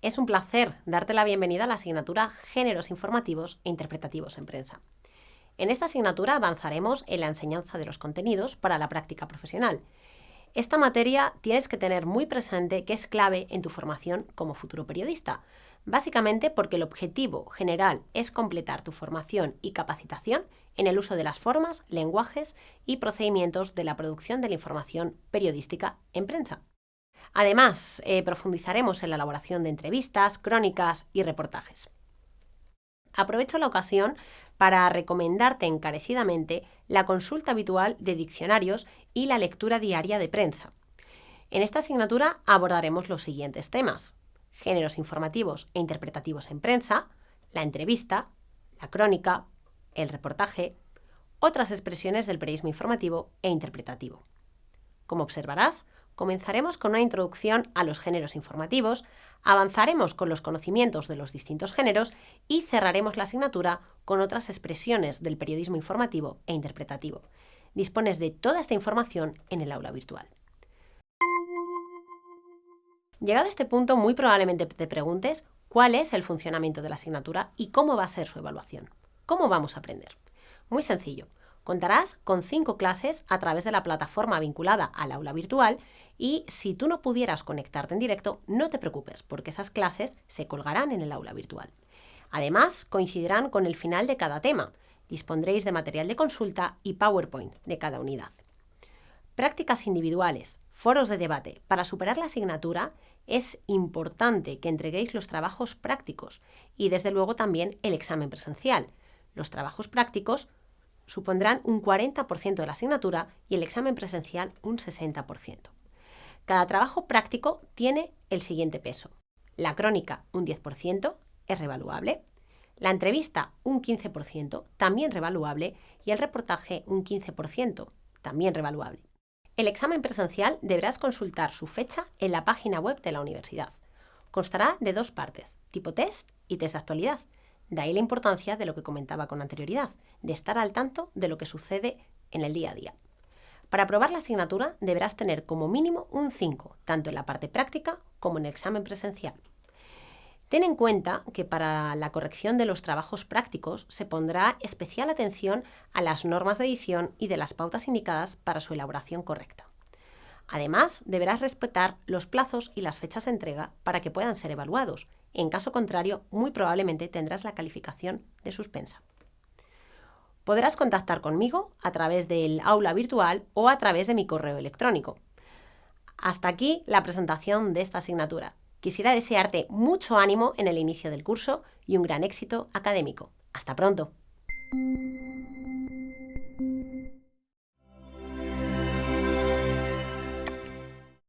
es un placer darte la bienvenida a la asignatura Géneros Informativos e Interpretativos en Prensa. En esta asignatura avanzaremos en la enseñanza de los contenidos para la práctica profesional. Esta materia tienes que tener muy presente que es clave en tu formación como futuro periodista, básicamente porque el objetivo general es completar tu formación y capacitación en el uso de las formas, lenguajes y procedimientos de la producción de la información periodística en prensa. Además, eh, profundizaremos en la elaboración de entrevistas, crónicas y reportajes. Aprovecho la ocasión para recomendarte encarecidamente la consulta habitual de diccionarios y la lectura diaria de prensa. En esta asignatura abordaremos los siguientes temas. Géneros informativos e interpretativos en prensa, la entrevista, la crónica, el reportaje, otras expresiones del periodismo informativo e interpretativo. Como observarás, comenzaremos con una introducción a los géneros informativos, avanzaremos con los conocimientos de los distintos géneros y cerraremos la asignatura con otras expresiones del periodismo informativo e interpretativo. Dispones de toda esta información en el aula virtual. Llegado a este punto, muy probablemente te preguntes cuál es el funcionamiento de la asignatura y cómo va a ser su evaluación. ¿Cómo vamos a aprender? Muy sencillo. Contarás con cinco clases a través de la plataforma vinculada al aula virtual y si tú no pudieras conectarte en directo, no te preocupes, porque esas clases se colgarán en el aula virtual. Además, coincidirán con el final de cada tema. Dispondréis de material de consulta y PowerPoint de cada unidad. Prácticas individuales, foros de debate. Para superar la asignatura es importante que entreguéis los trabajos prácticos y desde luego también el examen presencial. Los trabajos prácticos supondrán un 40% de la asignatura y el examen presencial un 60%. Cada trabajo práctico tiene el siguiente peso. La crónica un 10%, es revaluable. La entrevista un 15%, también revaluable. Y el reportaje un 15%, también revaluable. El examen presencial deberás consultar su fecha en la página web de la universidad. Constará de dos partes, tipo test y test de actualidad. De ahí la importancia de lo que comentaba con anterioridad, de estar al tanto de lo que sucede en el día a día. Para aprobar la asignatura deberás tener como mínimo un 5, tanto en la parte práctica como en el examen presencial. Ten en cuenta que para la corrección de los trabajos prácticos se pondrá especial atención a las normas de edición y de las pautas indicadas para su elaboración correcta. Además, deberás respetar los plazos y las fechas de entrega para que puedan ser evaluados. En caso contrario, muy probablemente tendrás la calificación de suspensa. Podrás contactar conmigo a través del aula virtual o a través de mi correo electrónico. Hasta aquí la presentación de esta asignatura. Quisiera desearte mucho ánimo en el inicio del curso y un gran éxito académico. Hasta pronto.